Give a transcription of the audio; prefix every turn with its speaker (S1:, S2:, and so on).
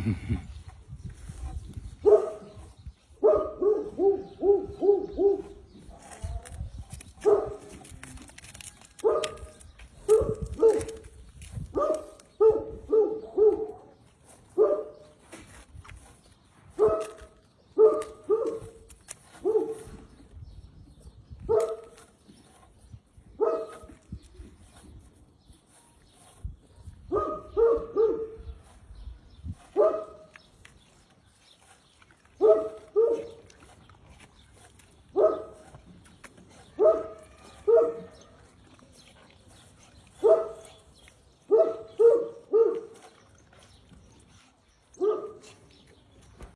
S1: Mm-hmm.